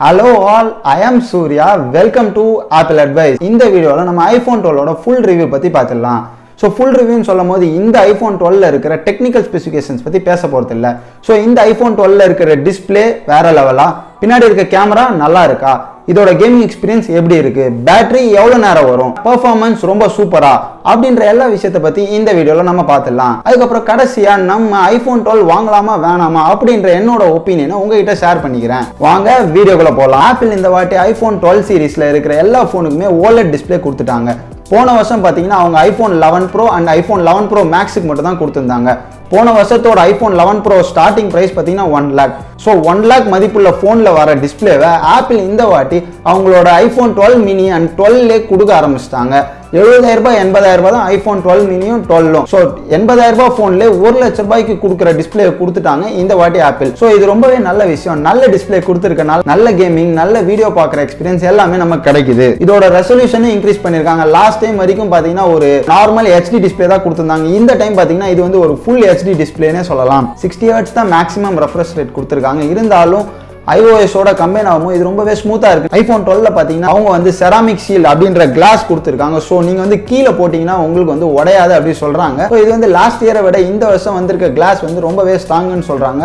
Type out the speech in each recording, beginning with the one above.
Hello all I am Surya welcome to Apple advice இந்த வீடியோவில் நம்ம ஐஃபோன் டுவெலோட ஃபுல் ரிவ்யூ பற்றி பார்த்துடலாம். ஸோ ஃபுல் ரிவ்யூன்னு சொல்லும் போது இந்த ஐஃபோன் டுவெல்ல இருக்கிற டெக்னிக்கல் ஸ்பெசிஃபிகேஷன்ஸ் பற்றி பேச போகிறது இல்லை ஸோ இந்த ஐஃபோன் டுவெல்ல இருக்கிற டிஸ்பிளே வேற லெவலாக பின்னாடி இருக்க கேமரா நல்லா இருக்கா? இதோட கேமிங் எக்ஸ்பீரியன்ஸ் எப்படி இருக்கு? பேட்டரி எவ்வளோ நேரம் வரும்? பர்ஃபார்மன்ஸ் ரொம்ப சூப்பரா? அப்படின்ற எல்லா விஷயத்தை பற்றி இந்த வீடியோவில் நம்ம பார்த்துடலாம். அதுக்கப்புறம் கடைசியாக நம்ம ஐஃபோன் டுவெல் வாங்கலாமா வேணாமா அப்படின்ற என்னோட ஒப்பீனியனை உங்ககிட்ட ஷேர் பண்ணிக்கிறேன். வாங்க வீடியோக்குள்ள போகலாம் ஆப்பிள் இந்த வாட்டி ஐஃபோன் டுவெல் சீரிஸில் இருக்கிற எல்லா ஃபோனுக்குமே ஓலட் டிஸ்பிளே கொடுத்துட்டாங்க. போன வருஷம் பார்த்தீங்கன்னா அவங்க iPhone eleven pro and iPhone eleven pro மேக்ஸுக்கு மட்டும் தான் கொடுத்துருந்தாங்க. போன வருஷத்தோட iPhone eleven pro starting price பார்த்தீங்கன்னா one lakh so one lakh மதிப்புள்ள ஃபோனில் வர டிஸ்பிளேவை ஆப்பிள் இந்த வாட்டி அவங்களோட ஐஃபோன் டுவெல் மினி அண்ட் டுவெல்லே கொடுக்க ஆரம்பிச்சிட்டாங்க. எழுபதாயிரம் ரூபாய் எண்பதாயிரம் ரூபாய் தான் ஐஃபோன் டுவெல் மினியும் டுவெல்லும் ஸோ எண்பதாயிரம் ரூபாய் ஃபோன்ல ஒரு லட்ச ரூபாய்க்கு கொடுக்குற டிஸ்பிளே கொடுத்துட்டாங்க இந்த வாட்டி ஆப்பிள் ஸோ இது ரொம்பவே நல்ல விஷயம். நல்ல டிஸ்பிளே கொடுத்துருக்கனால நல்ல கேமிங் நல்ல வீடியோ பார்க்குற எக்ஸ்பீரியன்ஸ் எல்லாமே நமக்கு கிடைக்குது. இதோட ரெசல்யூஷனும் இன்க்ரீஸ் பண்ணியிருக்காங்க. லாஸ்ட் டைம் வரைக்கும் பார்த்தீங்கன்னா ஒரு நார்மல் ஹெச்டி டிஸ்பிளே தான் கொடுத்துருந்தாங்க. இந்த டைம் பார்த்தீங்கன்னா இது வந்து ஒரு ஃபுல் ஹெச்டி டிஸ்பிளேனே சொல்லலாம். சிக்ஸ்டி ஹர்ட்ஸ் தான் மேக்ஸிமம் ரெஃப்ரெஷ் ரேட் கொடுத்துருக்காங்க. இருந்தாலும் ஐஓஎஸோட கம்பைன் ஆகும்போது இது ரொம்பவே ஸ்மூத்தாக இருக்குது ஐஃபோன் டுவெல்ல பார்த்தீங்கன்னா அவங்க வந்து செராமிக் ஷீல் அப்படின்ற கிளாஸ் கொடுத்துருக்காங்க. ஸோ நீங்கள் வந்து கீழே போட்டிங்கன்னா உங்களுக்கு வந்து உடையாது அப்படின்னு சொல்கிறாங்க ஸோ இது வந்து லாஸ்ட் இயரை விட இந்த வருஷம் வந்திருக்க கிளாஸ் வந்து ரொம்பவே ஸ்ட்ராங்குன்னு சொல்கிறாங்க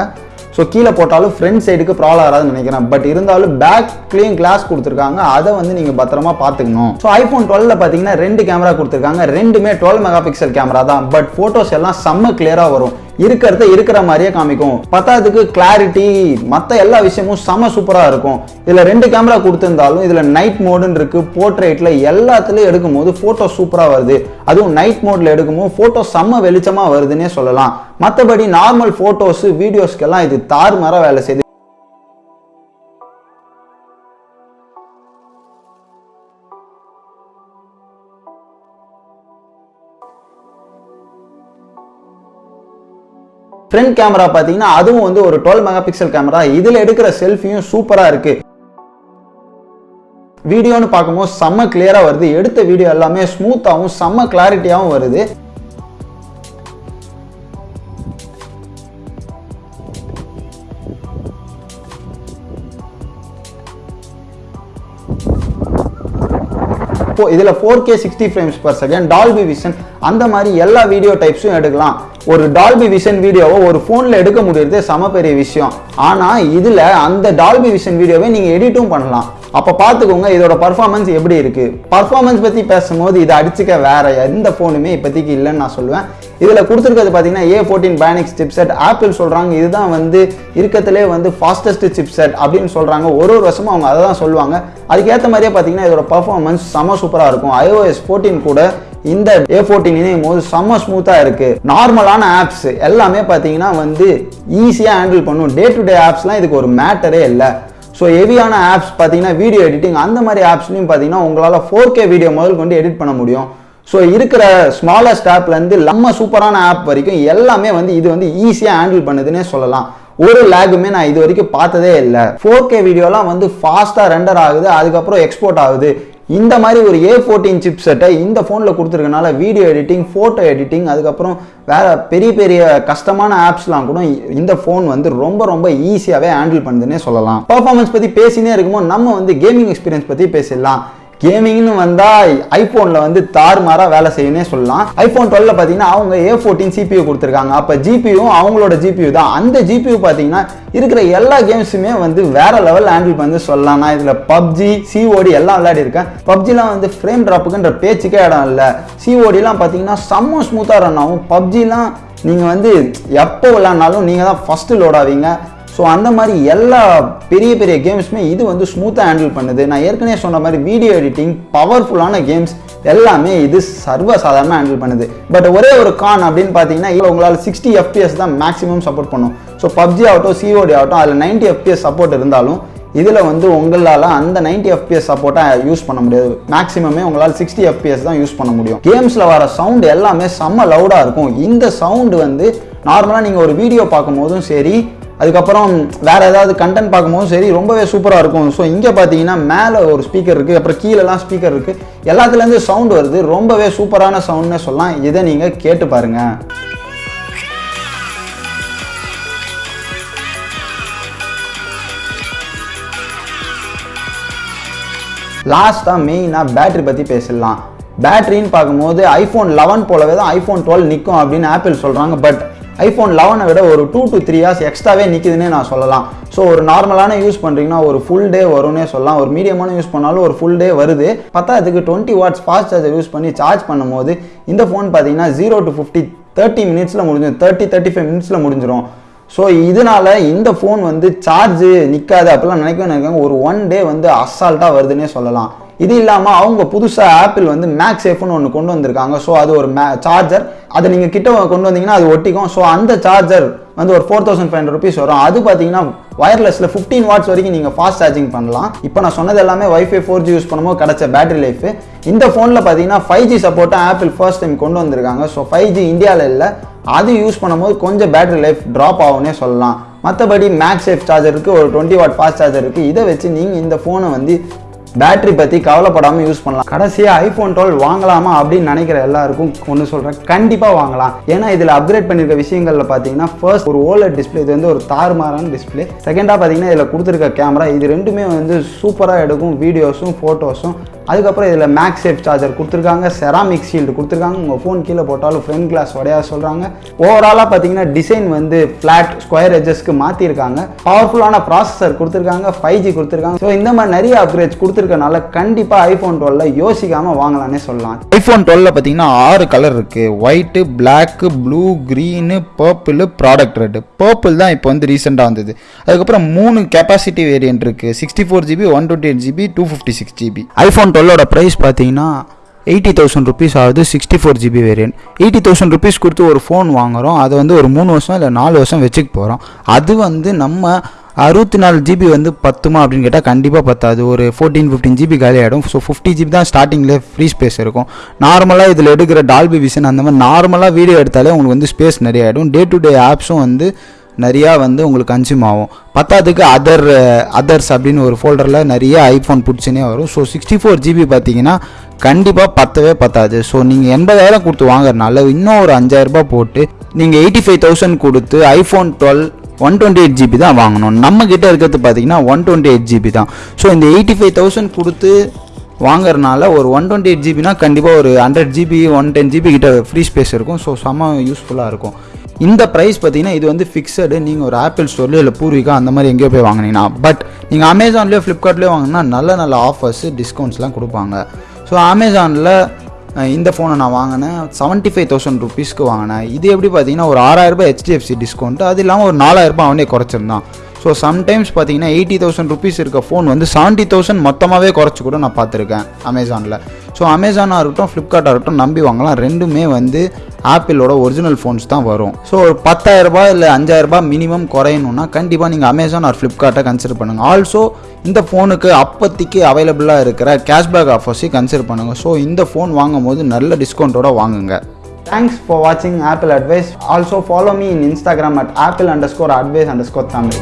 ஸோ கீழே போட்டாலும் ஃப்ரண்ட் சைடுக்கு ப்ராப்ளம் வராதுன்னு நினைக்கிறேன். பட் இருந்தாலும் பேக்லேயும் கிளாஸ் கொடுத்துருக்காங்க. அதை வந்து நீங்கள் பத்திரமா பார்த்துக்கணும். ஸோ ஐஃபோன் டுவெல்ல பார்த்தீங்கன்னா ரெண்டு கேமரா கொடுத்துருக்காங்க. ரெண்டுமே டுவெல் மெகா பிக்சல் கேமரா தான். பட் ஃபோட்டோஸ் எல்லாம் செம்ம கிளியராக வரும். இருக்கிறத இருக்கிற மாதிரியே காமிக்கும். பத்தாததுக்கு கிளாரிட்டி மற்ற எல்லா விஷயமும் செம சூப்பராக இருக்கும். இதில் ரெண்டு கேமரா கொடுத்துருந்தாலும் இதில் நைட் மோடுன்னு இருக்கு. போர்ட்ரேட்டில் எல்லாத்துலேயும் எடுக்கும்போது ஃபோட்டோ சூப்பராக வருது. அதுவும் நைட் மோடில் எடுக்கும்போது ஃபோட்டோ செம்ம வெளிச்சமாக வருதுன்னே சொல்லலாம். மற்றபடி நார்மல் ஃபோட்டோஸு வீடியோஸ்க்கெல்லாம் இது தாறுமாறாக வேலை செய்யுது ஃப்ரண்ட் கேமரா பார்த்தீங்கன்னா அதுவும் வந்து ஒரு டுவெல் மெகா பிக்சல் கேமரா இதில் எடுக்கிற செல்ஃபியும் சூப்பராக இருக்குது வீடியோன்னு பார்க்கும்போது செம்ம கிளியராக வருது. எடுத்த வீடியோ எல்லாமே ஸ்மூத்தாகவும் செம்ம கிளாரிட்டியாகவும் வருது. இப்போ இதில் four K sixty frames per second Dolby Vision அந்த மாதிரி எல்லா வீடியோ டைப்ஸும் எடுக்கலாம். ஒரு டால்பி விஷன் வீடியோவை ஒரு ஃபோனில் எடுக்க முடியறது சம பெரிய விஷயம். ஆனால் இதில் அந்த டால்பி விஷன் வீடியோவை நீங்கள் எடிட்டும் பண்ணலாம். அப்போ பார்த்துக்கோங்க இதோட பர்ஃபார்மன்ஸ் எப்படி இருக்குது பர்ஃபார்மன்ஸ் பற்றி பேசும்போது இதை அடிச்சுக்க வேற எந்த ஃபோனுமே இப்போதைக்கு இல்லைன்னு நான் சொல்லுவேன் இதில் கொடுத்துருக்கிறது பார்த்தீங்கன்னா A fourteen Bionic chipset Apple சொல்கிறாங்க இதுதான் வந்து இருக்கத்திலே வந்து ஃபாஸ்டஸ்ட் சிப்செட் அப்படின்னு சொல்கிறாங்க ஒரு ஒரு வருஷமும் அவங்க அதை தான் சொல்லுவாங்க. அதுக்கேற்ற மாதிரியே பார்த்தீங்கன்னா இதோட பர்ஃபார்மன்ஸ் செம சூப்பராக இருக்கும். ஐஓஎஸ் ஃபோர்டீன் கூட இந்த ஏ ஃபோர்டீன் இணையும் போது செம்ம ஸ்மூத்தாக இருக்குது நார்மலான ஆப்ஸ் எல்லாமே பார்த்தீங்கன்னா வந்து ஈஸியாக ஹேண்டில் பண்ணும். டே டு டே ஆப்ஸ்லாம் இதுக்கு ஒரு மேட்டரே இல்லை. ஸோ ஹெவியான ஆப்ஸ் பார்த்தீங்கன்னா வீடியோ எடிட்டிங் அந்த மாதிரி ஆப்ஸ்லையும் பார்த்தீங்கன்னா உங்களால் ஃபோர் கே வீடியோ முதல் கொண்டு எடிட் பண்ண முடியும். ஸோ இருக்கிற ஸ்மாலஸ்ட் ஆப்லேருந்து நம்ம சூப்பரான ஆப் வரைக்கும் எல்லாமே வந்து இது வந்து ஈஸியாக ஹேண்டில் பண்ணுதுன்னே சொல்லலாம். ஒரு லேகுமே நான் இது வரைக்கும் பார்த்ததே இல்லை. ஃபோர் கே வீடியோலாம் வந்து ஃபாஸ்ட்டாக ரெண்டர் ஆகுது அதுக்கப்புறம் எக்ஸ்போர்ட் ஆகுது. இந்த மாதிரி ஒரு ஏ ஃபோர்டீன் சிப் செட்டை இந்த ஃபோனில் கொடுத்துருக்கனால வீடியோ எடிட்டிங் ஃபோட்டோ எடிட்டிங் அதுக்கப்புறம் வேறு பெரிய பெரிய கஷ்டமான ஆப்ஸ்லாம் கூட இந்த ஃபோன் வந்து ரொம்ப ரொம்ப ஈஸியாகவே ஹேண்டில் பண்ணுதுன்னே சொல்லலாம். பர்ஃபார்மன்ஸ் பற்றி பேசினே இருக்கும்போது நம்ம வந்து கேமிங் எக்ஸ்பீரியன்ஸ் பற்றி பேசிடலாம். கேமிங்னு வந்தால் ஐஃபோனில் வந்து தாறுமாறாக வேலை செய்யணும்னே சொல்லலாம். ஐஃபோன் டுவெல்ல பார்த்தீங்கன்னா அவங்க ஏ ஃபோர்டீன் சிபியூ கொடுத்துருக்காங்க. அப்போ ஜிபியும் அவங்களோட ஜிபியூ தான். அந்த ஜிபியூ பார்த்தீங்கன்னா இருக்கிற எல்லா கேம்ஸுமே வந்து வேற லெவல் ஹேண்டில் பண்ணி சொல்லலாம். நான் இதில் பப்ஜி சிஓடி எல்லாம் விளையாடி இருக்கேன். பப்ஜிலாம் வந்து ஃப்ரேம் ட்ராப்புக்குன்ற பேச்சுக்கே இடம் இல்லை. சிஓடிலாம் பார்த்தீங்கன்னா செம்ம ஸ்மூத்தாக ரன் ஆகும். பப்ஜிலாம் நீங்கள் வந்து எப்போ விளாட்னாலும் நீங்கள் தான் ஃபஸ்ட்டு லோட் ஆவீங்க. ஸோ அந்த மாதிரி எல்லா பெரிய பெரிய கேம்ஸுமே இது வந்து ஸ்மூத்தாக ஹேண்டில் பண்ணுது. நான் ஏற்கனவே சொன்ன மாதிரி வீடியோ எடிட்டிங் பவர்ஃபுல்லான கேம்ஸ் எல்லாமே இது சர்வ சாதாரணமாக ஹேண்டில் பண்ணுது. பட் ஒரே ஒரு கான் அப்படின்னு பார்த்தீங்கன்னா இவ்வளோ உங்களால் சிக்ஸ்டி எஃப்பிஎஸ் தான் மேக்ஸிமம் சப்போர்ட் பண்ணும். ஸோ பப்ஜி ஆகட்டும் சிஓடி ஆகட்டும் அதில் நைன்ட்டி எஃபிஎஸ் சப்போர்ட் இருந்தாலும் இதில் வந்து உங்களால் அந்த நைன்ட்டி எஃப்பிஎஸ் சப்போர்ட்டாக யூஸ் பண்ண முடியாது. மேக்ஸிமமே உங்களால் சிக்ஸ்டி எஃபிஎஸ் தான் யூஸ் பண்ண முடியும். கேம்ஸில் வர சவுண்ட் எல்லாமே செம்ம லவுடாக இருக்கும். இந்த சவுண்டு வந்து நார்மலாக நீங்கள் ஒரு வீடியோ பார்க்கும்போதும் சரி அதுக்கப்புறம் வேற ஏதாவது கண்டென்ட் பார்க்கும்போதும் சரி ரொம்பவே சூப்பராக இருக்கும். ஸோ இங்கே பார்த்தீங்கன்னா மேலே ஒரு ஸ்பீக்கர் இருக்குது அப்புறம் கீழெல்லாம் ஸ்பீக்கர் இருக்குது எல்லாத்துலேருந்து சவுண்ட் வருது. ரொம்பவே சூப்பரான சவுண்ட்னே சொல்லலாம். இதை நீங்கள் கேட்டு பாருங்கள் லாஸ்ட்டாக மெயினாக பேட்டரி பற்றி பேசிடலாம். பேட்டரின்னு பார்க்கும்போது ஐஃபோன் லெவன் போலவே தான் ஐஃபோன் டுவெல் நிற்கும் அப்படின்னு ஆப்பிள் சொல்கிறாங்க பட் ஐஃபோன் லெவனை விட ஒரு டூ டு த்ரீ ஹார்ஸ் எக்ஸ்ட்ராவே நிற்கிதுன்னே நான் சொல்லலாம். ஸோ ஒரு நார்மலான யூஸ் பண்ணுறீங்கன்னா ஒரு ஃபுல் டே வரும்னே சொல்லலாம். ஒரு மீடியமான யூஸ் பண்ணாலும் ஒரு ஃபுல் டே வருது. பத்தாதுக்கு twenty watts fast charger use பண்ணி சார்ஜ் பண்ணும்போது இந்த ஃபோன் பார்த்தீங்கன்னா ஜீரோ டு ஃபிஃப்டி தேர்ட்டி மினிட்ஸில் முடிஞ்சிடும். தேர்ட்டி தேர்ட்டி ஃபைவ் மினிட்ஸில் முடிஞ்சிடும். ஸோ இதனால இந்த ஃபோன் வந்து சார்ஜ் நிற்காது அப்படிலாம் நினைக்க நினைக்காங்க ஒரு ஒன் டே வந்து அசால்ட்டாக வருதுன்னே சொல்லலாம். இது இல்லாமல் அவங்க புதுசாக ஆப்பிள் வந்து மேக் சேஃப்னு ஒன்று கொண்டு வந்திருக்காங்க. ஸோ அது ஒரு மே சார்ஜர் அதை நீங்கள் கிட்ட கொண்டு வந்தீங்கன்னா அது ஒட்டிக்கும். ஸோ அந்த சார்ஜர் வந்து ஒரு four thousand five hundred rupees வரும். அது பார்த்தீங்கன்னா வயர்லெஸில் ஃபிஃப்டீன் வாட்ஸ் வரைக்கும் நீங்கள் ஃபாஸ்ட் சார்ஜிங் பண்ணலாம். இப்போ நான் சொன்னது எல்லாமே ஒய்ஃபை ஃபோர் ஜி யூஸ் பண்ணும்போது கிடச்ச பேட்டரி லைஃப் இந்த ஃபோனில் பார்த்தீங்கன்னா ஃபைவ் ஜி சப்போர்ட்டாக ஆப்பிள் ஃபர்ஸ்ட் டைம் கொண்டு வந்திருக்காங்க. ஸோ ஃபைவ் ஜி இந்தியாவில் இல்லை. அது யூஸ் பண்ணும்போது கொஞ்சம் பேட்டரி லைஃப் ட்ராப் ஆகும்னே சொல்லலாம். மற்றபடி மேக் சேஃப் சார்ஜருக்கு ஒரு டுவெண்ட்டி வாட் ஃபாஸ்ட் சார்ஜர் இருக்குது இதை வச்சு நீங்கள் இந்த ஃபோனை வந்து பேட்டரி பற்றி கவலைப்படாமல் யூஸ் பண்ணலாம். கடைசியாக ஐஃபோன் டுவெல் வாங்கலாமா அப்படின்னு நினைக்கிற எல்லாருக்கும் ஒன்று சொல்கிறேன் கண்டிப்பாக வாங்கலாம். ஏன்னா இதில் அப்கிரேட் பண்ணியிருக்க விஷயங்களில் பார்த்தீங்கன்னா ஃபர்ஸ்ட் ஒரு ஓலட் டிஸ்பிளே இது வந்து ஒரு தாறுமாறான டிஸ்பிளே செகண்டாக பார்த்தீங்கன்னா இதில் கொடுத்துருக்க கேமரா இது ரெண்டுமே வந்து சூப்பராக எடுக்கும் வீடியோஸும் ஃபோட்டோஸும் அதுக்கப்புறம் இதில் மேக்ஸ் சேஃப் சார்ஜர் கொடுத்துருக்காங்க செராமிக் ஷீல்டு கொடுத்துருக்காங்க. உங்கள் ஃபோன் கீழே போட்டாலும் ஃப்ரண்ட் கிளாஸ் உடையா சொல்கிறாங்க ஓவராலாக பார்த்தீங்கன்னா டிசைன் வந்து ஃப்ளாட் ஸ்கொயர் எஜஸ்க்கு மாற்றிருக்காங்க பவர்ஃபுல்லான ப்ராசஸர் கொடுத்துருக்காங்க ஃபைவ் ஜி கொடுத்துருக்காங்க. ஸோ இந்த மாதிரி நிறைய அப்கிரேட்ஸ் கொடுத்துருக்கனால கண்டிப்பாக ஐஃபோன் டுவெல்ல யோசிக்காமல் வாங்கலாம்னே சொல்லலாம். ஐஃபோன் டுவெல்ல பார்த்தீங்கன்னா ஆறு கலர் இருக்குது white black blue green purple product red purple தான் இப்போ வந்து ரீசெண்டாக வந்தது. அதுக்கப்புறம் மூணு கெப்பாசிட்டி வேரியன்ட் இருக்குது sixty four GB one twenty eight GB two fifty six GB iPhone டுவெல்லோட price பார்த்தீங்கன்னா எயிட்டி தௌசண்ட் ருபீஸ் ஆகுது sixty four GB variant eighty thousand rupees கொடுத்து ஒரு ஃபோன் வாங்குறோம். அதை வந்து ஒரு மூணு வருஷம் இல்லை நாலு வருஷம் வச்சுக்க போகிறோம் அது வந்து நம்ம அறுபத்தி நாலு ஜிபி வந்து பத்துமா அப்படின்னு கேட்டால் கண்டிப்பாக பத்தாது. ஒரு ஃபோர்டீன் ஃபிஃப்டீன் ஜிபி காலி ஆகிடும் ஸோ ஃபிஃப்டி ஜிபி தான் ஸ்டார்டிங்கில் ஃப்ரீ ஸ்பேஸ் இருக்கும். நார்மலாக இதில் எடுக்கிற டால்பி விஷன் அந்த மாதிரி நார்மலாக வீடியோ எடுத்தாலே உங்களுக்கு வந்து ஸ்பேஸ் நிறைய ஆகிடும் டே டு டே ஆப்ஸும் வந்து நிறையா வந்து உங்களுக்கு கன்சியூம் ஆகும். பத்தாதுக்கு அதர் அதர்ஸ் அப்படின்னு ஒரு ஃபோல்டரில் நிறைய ஐஃபோன் பிடிச்சினே வரும். ஸோ சிக்ஸ்டி ஃபோர் ஜிபி பார்த்தீங்கன்னா கண்டிப்பாக பத்தவே பத்தாது. ஸோ நீங்கள் எண்பதாயிரம் கொடுத்து வாங்குறதுனால இன்னும் ஒரு அஞ்சாயிரரூபா போட்டு நீங்கள் எயிட்டி ஃபைவ் தௌசண்ட் கொடுத்து iPhone twelve one twenty eight GB தான் வாங்கணும். நம்ம கிட்ட இருக்கிறது பார்த்தீங்கன்னா ஒன் டுவெண்ட்டி எயிட் ஜிபி தான். ஸோ இந்த எயிட்டி ஃபைவ் தௌசண்ட் கொடுத்து வாங்குறதுனால ஒரு ஒன் டுவெண்ட்டி எயிட் ஜிபினா கண்டிப்பாக ஒரு hundred GB one ten GB கிட்ட ஃப்ரீ ஸ்பேஸ் இருக்கும். ஸோ செம்ம யூஸ்ஃபுல்லாக இருக்கும். இந்த ப்ரைஸ் பார்த்தீங்கன்னா இது வந்து ஃபிக்ஸடு நீங்கள் ஒரு ஆப்பிள் ஸ்டோர்லேயோ இல்லை பூர்விகா அந்த மாதிரி எங்கேயோ போய் வாங்கினீங்கன்னா பட் நீங்கள் அமேசான்லேயோ ஃப்ளிப்கார்ட்லேயோ வாங்கினா நல்ல நல்ல ஆஃபர்ஸ் டிஸ்கவுண்ட்ஸ்லாம் கொடுப்பாங்க. ஸோ அமேசானில் இந்த ஃபோனை நான் வாங்கினேன். செவன்ட்டி ஃபைவ் தௌசண்ட் ருபீஸ்க்கு வாங்கினேன். இது எப்படி பார்த்தீங்கன்னா ஒரு ஆறாயிரரூபா ஹெச்டிஎஃப்சி டிஸ்கவுண்ட் அது இல்லாமல் ஒரு நாலாயிரரூபா அவனே குறைச்சிருந்தான். ஸோ சம்டைம்ஸ் பார்த்தீங்கன்னா எயிட்டி தௌசண்ட் ருபீஸ் இருக்க ஃபோன் வந்து செவன்ட்டி தௌசண்ட் மொத்தமாகவே குறைச்சி கூட நான் பார்த்துருக்கேன் அமேசானில் ஸோ அமேசானாக இருக்கட்டும் ஃப்ளிப்கார்ட்டாக இருக்கட்டும் நம்பி வாங்கலாம். ரெண்டுமே வந்து ஆப்பிளோட ஒரிஜினல் ஃபோன்ஸ் தான் வரும். ஸோ ஒரு பத்தாயிரரூபா இல்லை அஞ்சாயிரரூபா மினிமம் குறையணும்னா கண்டிப்பாக நீங்கள் அமேசான் ஆர் ஃப்ளிப்கார்ட்டை கன்சிடர் பண்ணுங்கள் ஆல்சோ இந்த ஃபோனுக்கு அப்போதைக்கு அவைலபிளாக இருக்கிற கேஷ்பேக் ஆஃபர்ஸையும் கன்சிடர் பண்ணுங்கள் ஸோ இந்த ஃபோன் வாங்கும் போது நல்ல டிஸ்கவுண்ட்டோட வாங்குங்க. தேங்க்ஸ் ஃபார் வாட்சிங் Apple advice also follow me in Instagram at Apple underscore advice underscore Tamil